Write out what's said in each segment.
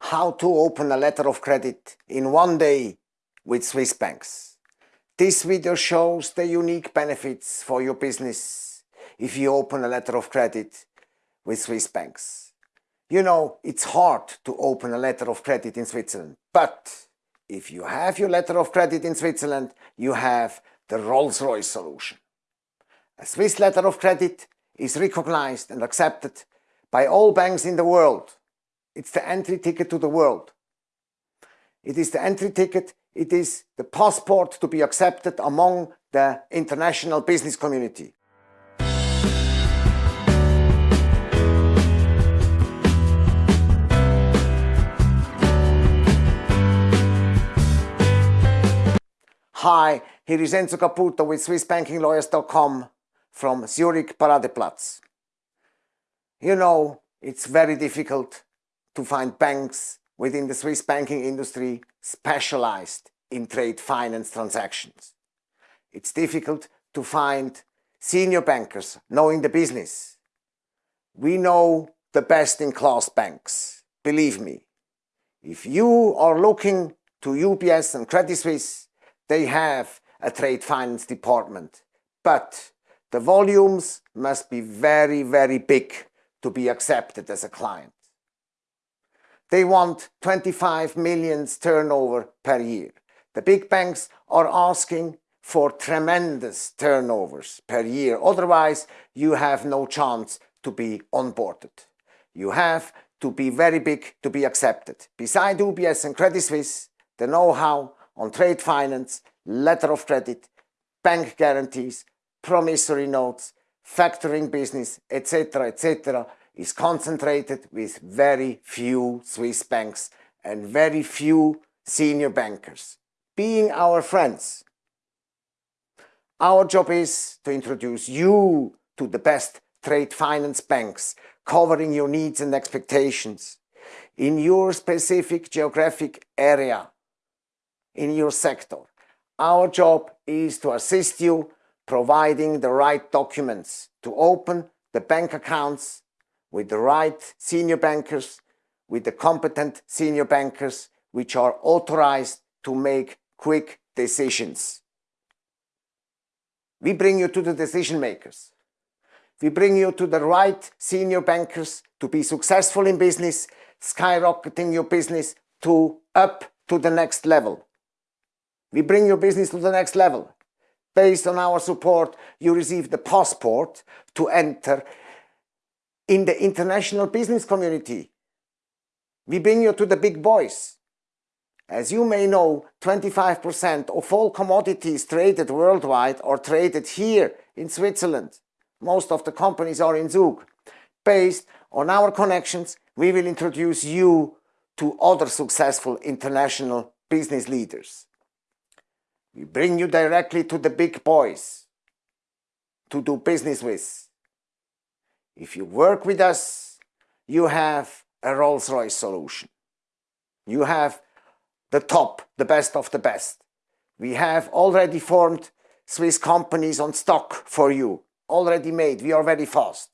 how to open a letter of credit in one day with Swiss banks. This video shows the unique benefits for your business if you open a letter of credit with Swiss banks. You know, it's hard to open a letter of credit in Switzerland, but if you have your letter of credit in Switzerland, you have the Rolls-Royce solution. A Swiss letter of credit is recognized and accepted by all banks in the world. It's the entry ticket to the world. It is the entry ticket, it is the passport to be accepted among the international business community. Hi, here is Enzo Caputo with SwissBankingLawyers.com from Zurich Paradeplatz. You know, it's very difficult to find banks within the Swiss banking industry specialized in trade finance transactions. It's difficult to find senior bankers knowing the business. We know the best-in-class banks, believe me. If you are looking to UBS and Credit Suisse, they have a trade finance department, but the volumes must be very, very big to be accepted as a client. They want 25 millions turnover per year. The big banks are asking for tremendous turnovers per year. Otherwise, you have no chance to be onboarded. You have to be very big to be accepted. Beside UBS and Credit Suisse, the know-how on trade finance, letter of credit, bank guarantees, promissory notes, factoring business, etc., etc., is concentrated with very few Swiss banks and very few senior bankers. Being our friends, our job is to introduce you to the best trade finance banks covering your needs and expectations in your specific geographic area, in your sector. Our job is to assist you providing the right documents to open the bank accounts with the right senior bankers, with the competent senior bankers which are authorized to make quick decisions. We bring you to the decision makers. We bring you to the right senior bankers to be successful in business, skyrocketing your business to up to the next level. We bring your business to the next level. Based on our support, you receive the passport to enter in the international business community. We bring you to the big boys. As you may know, 25% of all commodities traded worldwide are traded here in Switzerland. Most of the companies are in Zug. Based on our connections, we will introduce you to other successful international business leaders. We bring you directly to the big boys to do business with. If you work with us, you have a Rolls-Royce solution. You have the top, the best of the best. We have already formed Swiss companies on stock for you, already made. We are very fast.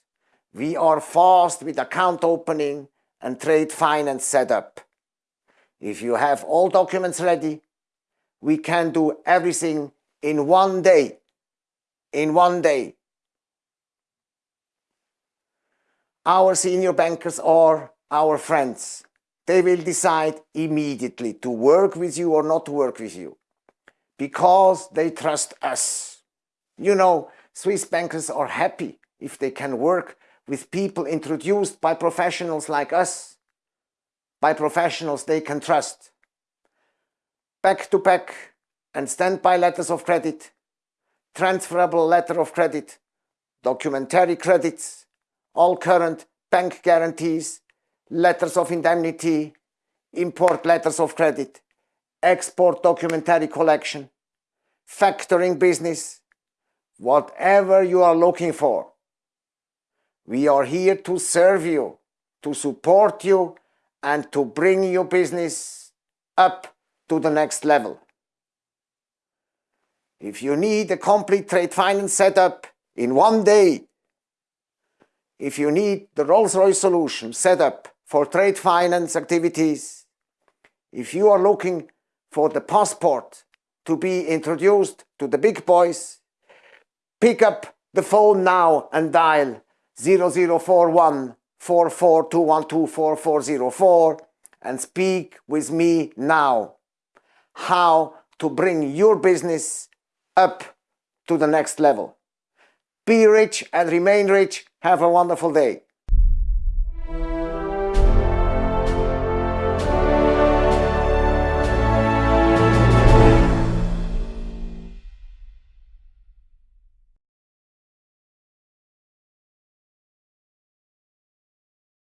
We are fast with account opening and trade finance setup. If you have all documents ready, we can do everything in one day. In one day. Our senior bankers are our friends. They will decide immediately to work with you or not to work with you because they trust us. You know, Swiss bankers are happy if they can work with people introduced by professionals like us, by professionals they can trust. Back-to-back -back and standby letters of credit, transferable letter of credit, documentary credits, all current bank guarantees, letters of indemnity, import letters of credit, export documentary collection, factoring business, whatever you are looking for. We are here to serve you, to support you and to bring your business up to the next level. If you need a complete trade finance setup in one day if you need the Rolls-Royce solution set up for trade finance activities. If you are looking for the passport to be introduced to the big boys, pick up the phone now and dial 0041 44212444 and speak with me now how to bring your business up to the next level. Be rich and remain rich. Have a wonderful day.